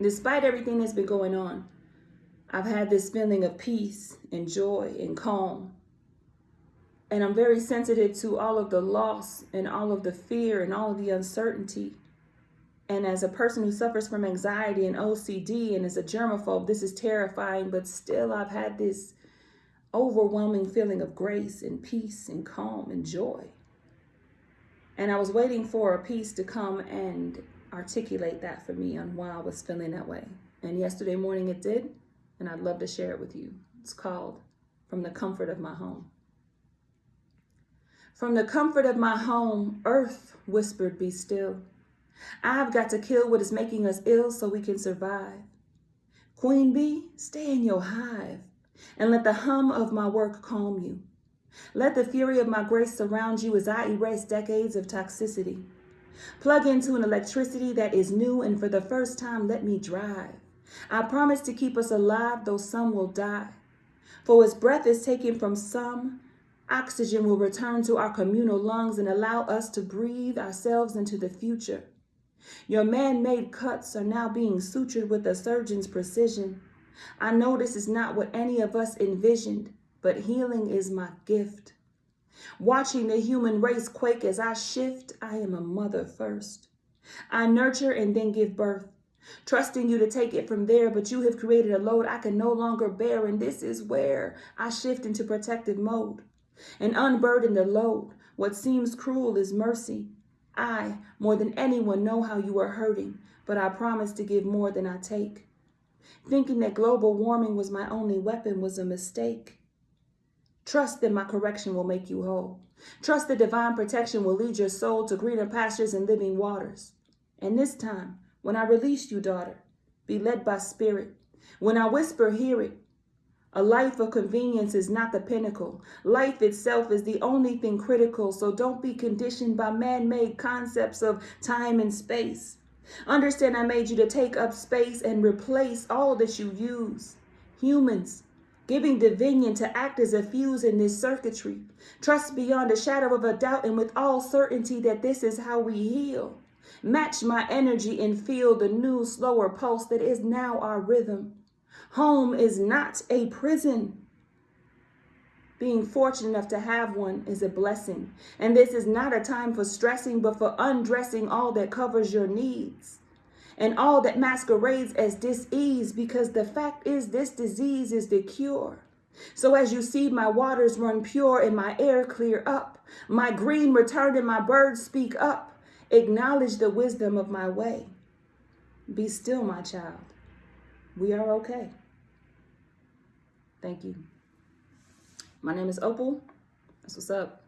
despite everything that's been going on, I've had this feeling of peace and joy and calm. And I'm very sensitive to all of the loss and all of the fear and all of the uncertainty. And as a person who suffers from anxiety and OCD and is a germaphobe, this is terrifying, but still I've had this overwhelming feeling of grace and peace and calm and joy. And I was waiting for a peace to come and articulate that for me on why I was feeling that way. And yesterday morning it did, and I'd love to share it with you. It's called From the Comfort of My Home. From the comfort of my home, earth whispered, Be still. I've got to kill what is making us ill so we can survive. Queen bee, stay in your hive and let the hum of my work calm you. Let the fury of my grace surround you as I erase decades of toxicity. Plug into an electricity that is new and for the first time let me drive. I promise to keep us alive though some will die. For as breath is taken from some, Oxygen will return to our communal lungs and allow us to breathe ourselves into the future. Your man-made cuts are now being sutured with a surgeon's precision. I know this is not what any of us envisioned, but healing is my gift. Watching the human race quake as I shift, I am a mother first. I nurture and then give birth, trusting you to take it from there, but you have created a load I can no longer bear, and this is where I shift into protective mode and unburden the load. What seems cruel is mercy. I, more than anyone, know how you are hurting, but I promise to give more than I take. Thinking that global warming was my only weapon was a mistake. Trust that my correction will make you whole. Trust that divine protection will lead your soul to greener pastures and living waters. And this time, when I release you, daughter, be led by spirit. When I whisper, hear it. A life of convenience is not the pinnacle. Life itself is the only thing critical, so don't be conditioned by man-made concepts of time and space. Understand I made you to take up space and replace all that you use. Humans, giving dominion to act as a fuse in this circuitry. Trust beyond a shadow of a doubt and with all certainty that this is how we heal. Match my energy and feel the new, slower pulse that is now our rhythm. Home is not a prison. Being fortunate enough to have one is a blessing. And this is not a time for stressing, but for undressing all that covers your needs and all that masquerades as dis-ease because the fact is this disease is the cure. So as you see my waters run pure and my air clear up, my green return and my birds speak up, acknowledge the wisdom of my way. Be still, my child. We are okay. Thank you. My name is Opal. That's what's up.